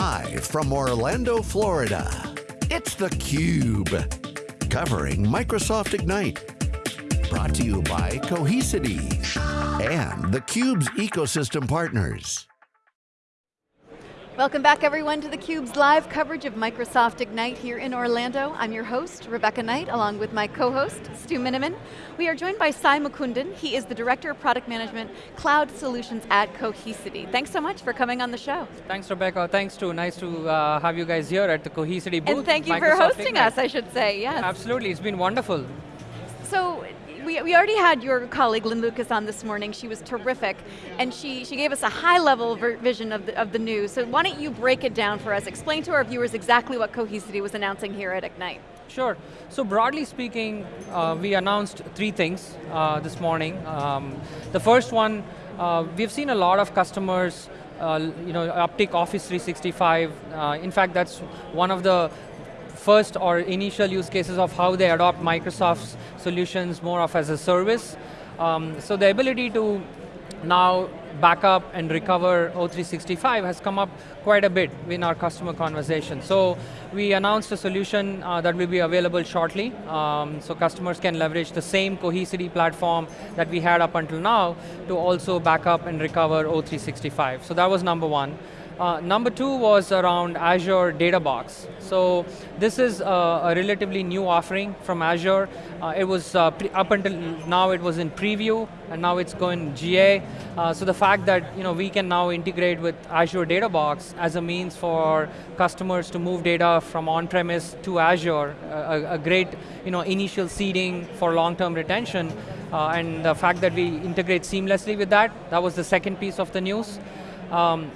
Live from Orlando, Florida, it's theCUBE. Covering Microsoft Ignite. Brought to you by Cohesity and theCUBE's ecosystem partners. Welcome back everyone to theCUBE's live coverage of Microsoft Ignite here in Orlando. I'm your host, Rebecca Knight, along with my co-host, Stu Miniman. We are joined by Sai Mukundan. He is the Director of Product Management, Cloud Solutions at Cohesity. Thanks so much for coming on the show. Thanks Rebecca, thanks Stu. Nice to uh, have you guys here at the Cohesity booth. And thank you Microsoft for hosting Ignite. us, I should say, yes. Absolutely, it's been wonderful. So, we, we already had your colleague Lynn Lucas on this morning. She was terrific, and she, she gave us a high level ver vision of the, of the news. So why don't you break it down for us? Explain to our viewers exactly what Cohesity was announcing here at Ignite. Sure, so broadly speaking, uh, we announced three things uh, this morning. Um, the first one, uh, we've seen a lot of customers uh, you know, uptick Office 365. Uh, in fact, that's one of the first or initial use cases of how they adopt Microsoft's solutions more of as a service. Um, so the ability to now back up and recover O365 has come up quite a bit in our customer conversation. So we announced a solution uh, that will be available shortly. Um, so customers can leverage the same Cohesity platform that we had up until now to also back up and recover O365. So that was number one. Uh, number two was around Azure Data Box. So this is uh, a relatively new offering from Azure. Uh, it was uh, up until now it was in preview and now it's going GA. Uh, so the fact that you know we can now integrate with Azure Data Box as a means for customers to move data from on-premise to Azure, a, a, great you know initial seeding for long-term retention, and the fact that we integrate seamlessly with that, that was the second piece of the news. Um,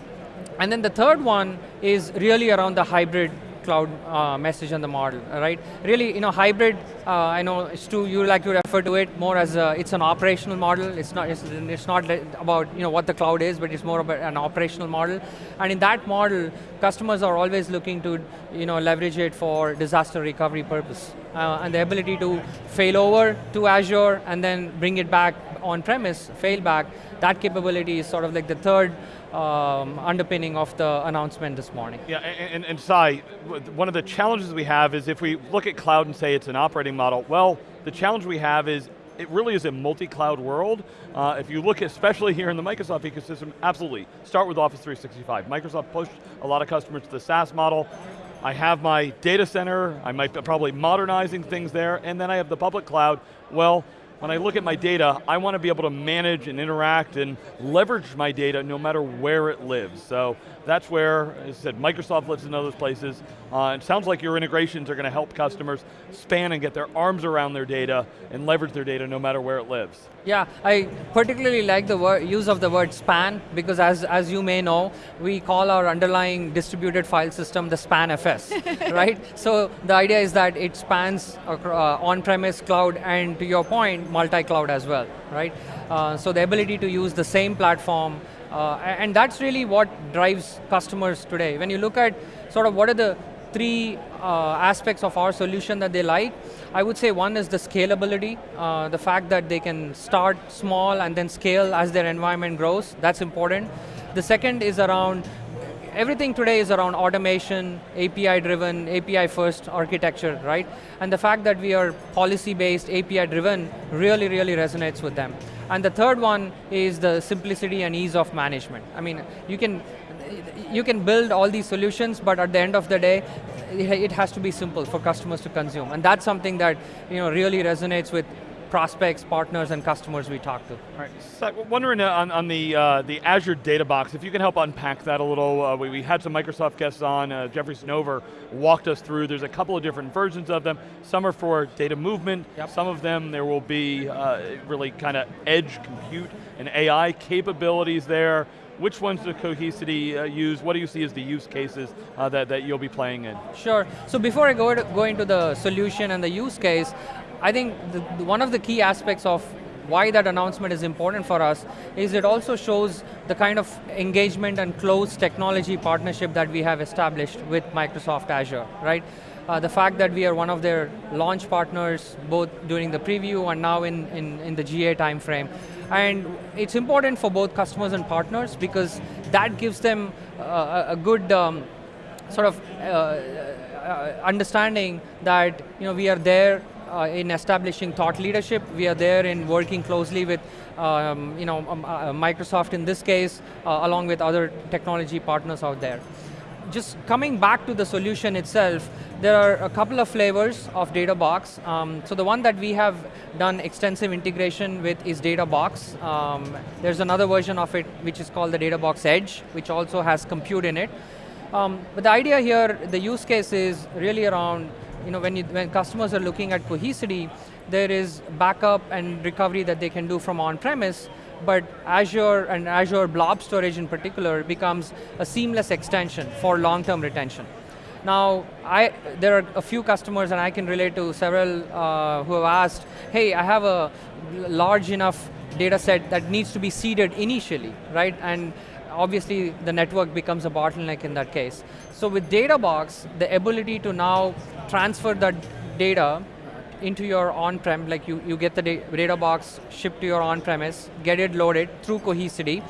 and then the third one is really around the hybrid cloud uh, message and the model, right? Really, you know, hybrid, uh, I know Stu, you like to refer to it more as a, it's an operational model. It's not, it's, it's not about you know, what the cloud is, but it's more about an operational model. And in that model, customers are always looking to you know, leverage it for disaster recovery purpose. Uh, and the ability to fail over to Azure and then bring it back on-premise, fail back, that capability is sort of like the third um, underpinning of the announcement this morning. Yeah, and, and, and Sai, one of the challenges we have is if we look at cloud and say it's an operating model, well, the challenge we have is it really is a multi-cloud world. Uh, if you look especially here in the Microsoft ecosystem, absolutely, start with Office 365. Microsoft pushed a lot of customers to the SaaS model. I have my data center, I might be probably modernizing things there, and then I have the public cloud. Well, when I look at my data, I want to be able to manage and interact and leverage my data no matter where it lives. So that's where, as I said, Microsoft lives in those places. Uh, it sounds like your integrations are going to help customers span and get their arms around their data and leverage their data no matter where it lives. Yeah, I particularly like the word, use of the word span because as, as you may know, we call our underlying distributed file system the SpanFS, right? So the idea is that it spans uh, on-premise cloud and to your point, multi-cloud as well, right? Uh, so the ability to use the same platform uh, and that's really what drives customers today. When you look at sort of what are the three uh, aspects of our solution that they like, I would say one is the scalability, uh, the fact that they can start small and then scale as their environment grows, that's important. The second is around, everything today is around automation, API driven, API first architecture, right? And the fact that we are policy based, API driven really, really resonates with them. And the third one is the simplicity and ease of management. I mean, you can, you can build all these solutions, but at the end of the day, it has to be simple for customers to consume. And that's something that you know, really resonates with prospects, partners, and customers we talk to. All right, so wondering uh, on, on the, uh, the Azure Data Box, if you can help unpack that a little. Uh, we, we, had some Microsoft guests on, uh, Jeffrey Snover walked us through, there's a couple of different versions of them. Some are for data movement, yep. some of them there will be uh, really kind of edge compute and AI capabilities there. Which ones does Cohesity uh, use? What do you see as the use cases uh, that, that you'll be playing in? Sure, so before I go, to, go into the solution and the use case, I think the, one of the key aspects of why that announcement is important for us is it also shows the kind of engagement and close technology partnership that we have established with Microsoft Azure, right? Uh, the fact that we are one of their launch partners, both during the preview and now in, in, in the GA timeframe. And it's important for both customers and partners because that gives them uh, a good um, sort of uh, uh, understanding that you know we are there uh, in establishing thought leadership. We are there in working closely with um, you know, um, uh, Microsoft in this case, uh, along with other technology partners out there. Just coming back to the solution itself, there are a couple of flavors of DataBox. Um, so the one that we have done extensive integration with is DataBox. Um, there's another version of it which is called the DataBox Edge, which also has compute in it. Um, but the idea here, the use case is really around you know, when, you, when customers are looking at Cohesity, there is backup and recovery that they can do from on-premise, but Azure and Azure Blob Storage in particular becomes a seamless extension for long-term retention. Now, I, there are a few customers, and I can relate to several uh, who have asked, hey, I have a large enough data set that needs to be seeded initially, right? And obviously the network becomes a bottleneck in that case. So with DataBox, the ability to now transfer that data into your on-prem, like you, you get the data box shipped to your on-premise, get it loaded through Cohesity,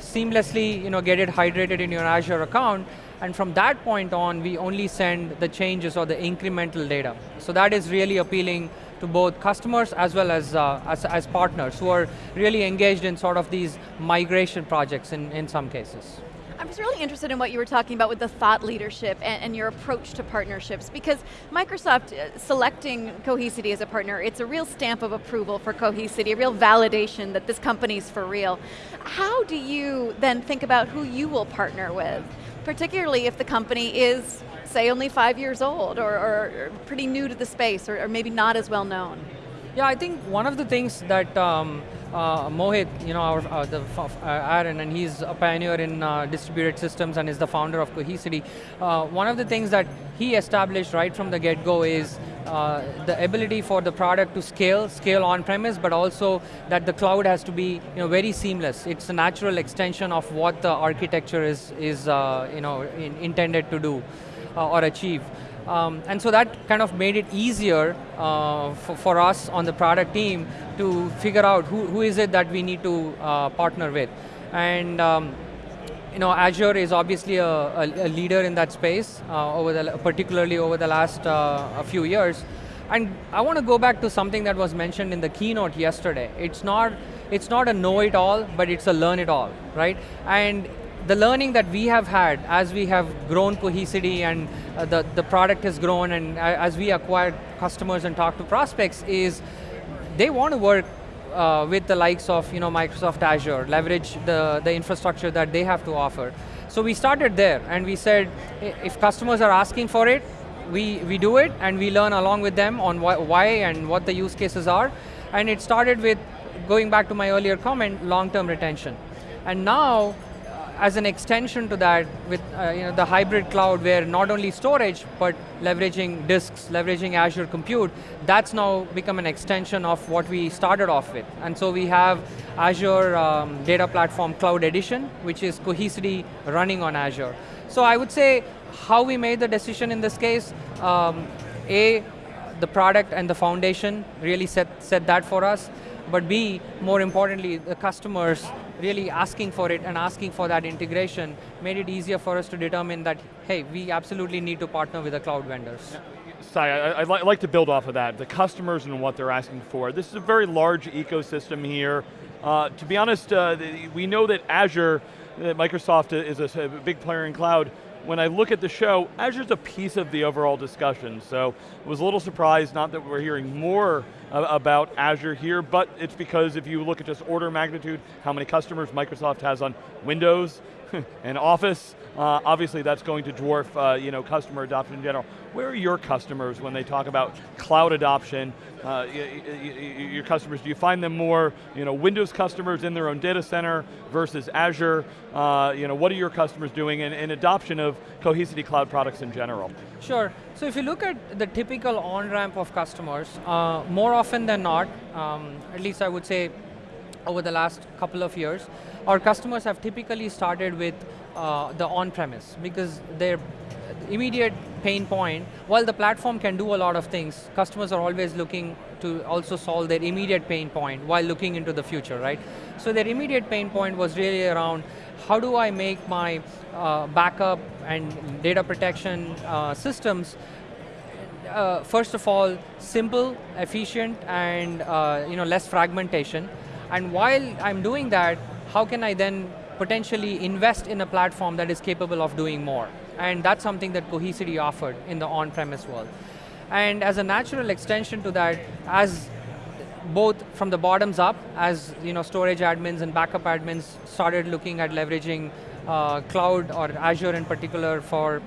seamlessly you know, get it hydrated in your Azure account, and from that point on, we only send the changes or the incremental data. So that is really appealing to both customers as well as, uh, as, as, partners who are really engaged in sort of these migration projects in, in some cases. I was really interested in what you were talking about with the thought leadership and, and your approach to partnerships because Microsoft uh, selecting Cohesity as a partner, it's a real stamp of approval for Cohesity, a real validation that this company's for real. How do you then think about who you will partner with? Particularly if the company is, say, only five years old or, or pretty new to the space or, or maybe not as well known. Yeah, I think one of the things that um, uh, Mohit, you know, our, uh, the, uh, Aron, and he's a pioneer in uh, distributed systems and is the founder of Cohesity. Uh, one of the things that he established right from the get-go is uh, the ability for the product to scale, scale on-premise, but also that the cloud has to be you know, very seamless. It's a natural extension of what the architecture is, is you know, in, intended to do or achieve. Um, and so that kind of made it easier uh, for, for, us on the product team to figure out who, who is it that we need to uh, partner with. And um, you know, Azure is obviously a, a, a leader in that space, uh, over the, particularly over the last uh, a few years. And I want to go back to something that was mentioned in the keynote yesterday. It's not, it's not a know-it-all, but it's a learn-it-all, right? And the learning that we have had as we have grown Cohesity and uh, the, the product has grown and uh, as we acquire customers and talk to prospects is they want to work uh, with the likes of you know, Microsoft Azure, leverage the, the infrastructure that they have to offer. So we started there and we said, if customers are asking for it, we, we do it and we learn along with them on why, why and what the use cases are. And it started with, going back to my earlier comment, long-term retention. And now, as an extension to that with uh, you know, the hybrid cloud where not only storage, but leveraging disks, leveraging Azure Compute, that's now become an extension of what we started off with. And so we have Azure um, Data Platform Cloud Edition, which is Cohesity running on Azure. So I would say how we made the decision in this case, um, A, the product and the foundation really set, set that for us but B, more importantly, the customers really asking for it and asking for that integration made it easier for us to determine that, hey, we absolutely need to partner with the cloud vendors. Sai, I, would like to build off of that, the customers and what they're asking for. This is a very large ecosystem here. Uh, to be honest, uh, we know that Azure, uh, Microsoft is a, a big player in cloud, when I look at the show, Azure's a piece of the overall discussion, so I was a little surprised, not that we're hearing more uh, about Azure here, but it's because if you look at just order magnitude, how many customers Microsoft has on Windows and Office, uh, obviously that's going to dwarf uh, you know, customer adoption in general. Where are your customers when they talk about cloud adoption? Uh, your customers, do you find them more you know, Windows customers in their own data center versus Azure? Uh, you know, what are your customers doing in, in adoption of Cohesity cloud products in general? Sure, so if you look at the typical on-ramp of customers, uh, more often than not, um, at least I would say over the last couple of years, our customers have typically started with uh, the on-premise because their immediate pain point, while the platform can do a lot of things, customers are always looking to also solve their immediate pain point while looking into the future, right? So their immediate pain point was really around how do I make my uh, backup and data protection uh, systems uh, first of all, simple, efficient, and uh, you know, less fragmentation. And while I'm doing that, how can I then potentially invest in a platform that is capable of doing more? And that's something that Cohesity offered in the on-premise world. And as a natural extension to that, as both from the bottoms up, as you know, storage admins and backup admins started looking at leveraging uh, cloud or Azure in particular for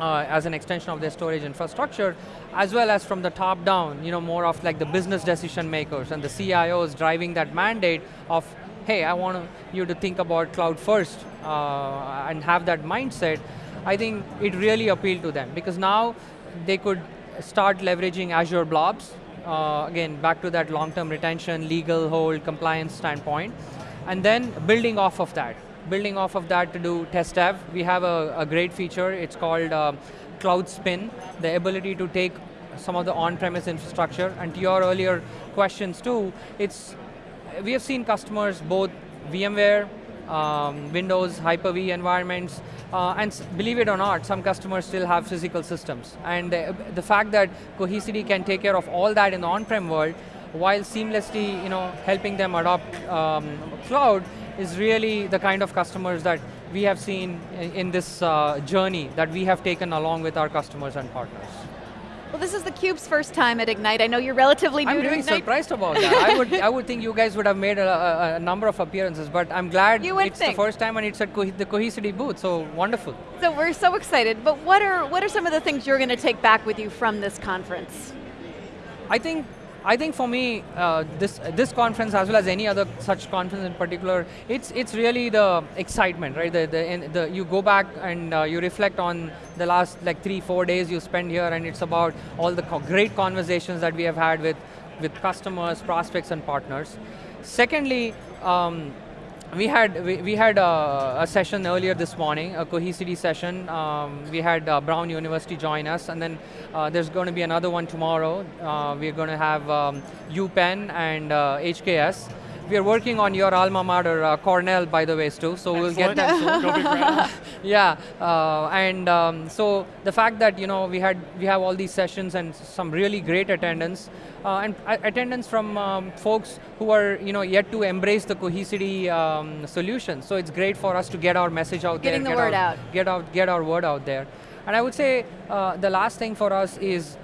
uh, as an extension of their storage infrastructure, as well as from the top down, you know, more of like the business decision makers and the CIOs driving that mandate of, hey, I want you to think about cloud first uh, and have that mindset, I think it really appealed to them because now they could start leveraging Azure blobs, uh, again, back to that long-term retention, legal hold, compliance standpoint, and then building off of that building off of that to do test dev, we have a, a great feature, it's called uh, Cloud Spin, the ability to take some of the on-premise infrastructure, and to your earlier questions too, it's, we have seen customers both VMware, um, Windows, Hyper-V environments, uh, and believe it or not, some customers still have physical systems. And the, the fact that Cohesity can take care of all that in the on-prem world, while seamlessly you know, helping them adopt um, cloud, is really the kind of customers that we have seen in this uh, journey that we have taken along with our customers and partners. Well, this is theCUBE's first time at Ignite. I know you're relatively new I'm really Ignite. surprised about that. I would, I would think you guys would have made a, a, a number of appearances, but I'm glad you it's think. the first time and it's at Co the Cohesity booth, so wonderful. So we're so excited, but what are, what are some of the things you're going to take back with you from this conference? I think I think for me, uh, this this conference as well as any other such conference in particular, it's it's really the excitement, right? The, the, the you go back and uh, you reflect on the last like three four days you spend here, and it's about all the co great conversations that we have had with with customers, prospects, and partners. Secondly. Um, we had we, we had a, session earlier this morning, a Cohesity session. Um, we had uh, Brown University join us, and then uh, there's going to be another one tomorrow. Uh, we're going to have um, UPenn and HKS. We are working on your alma mater, uh, Cornell, by the way, too. So Excellent. we'll get that soon. yeah, uh, and um, so the fact that you know we had we have all these sessions and some really great attendance, uh, and attendance from um, folks who are you know yet to embrace the Cohesity um, solution. So it's great for us to get our message out Getting there. Getting the word out, out. Get out, get our word out there. And I would say uh, the last thing for us is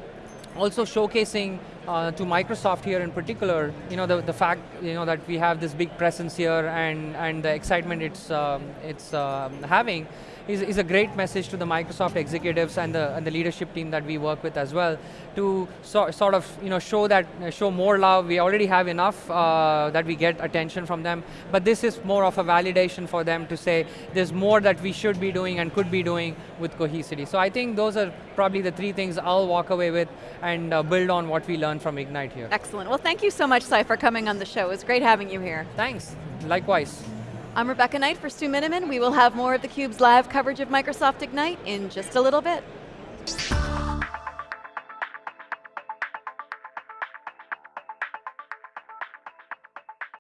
also showcasing uh, to Microsoft here in particular, you know, the, the fact you know, that we have this big presence here and, and the excitement it's, um, it's um, having is, is a great message to the Microsoft executives and the, and the leadership team that we work with as well to so, sort of you know, show that show more love. We already have enough uh, that we get attention from them, but this is more of a validation for them to say there's more that we should be doing and could be doing with Cohesity. So I think those are probably the three things I'll walk away with and uh, build on what we learned from Ignite here. Excellent. Well, thank you so much, Sai, for coming on the show. It was great having you here. Thanks. Likewise. I'm Rebecca Knight for Stu Miniman. We will have more of theCUBE's live coverage of Microsoft Ignite in just a little bit.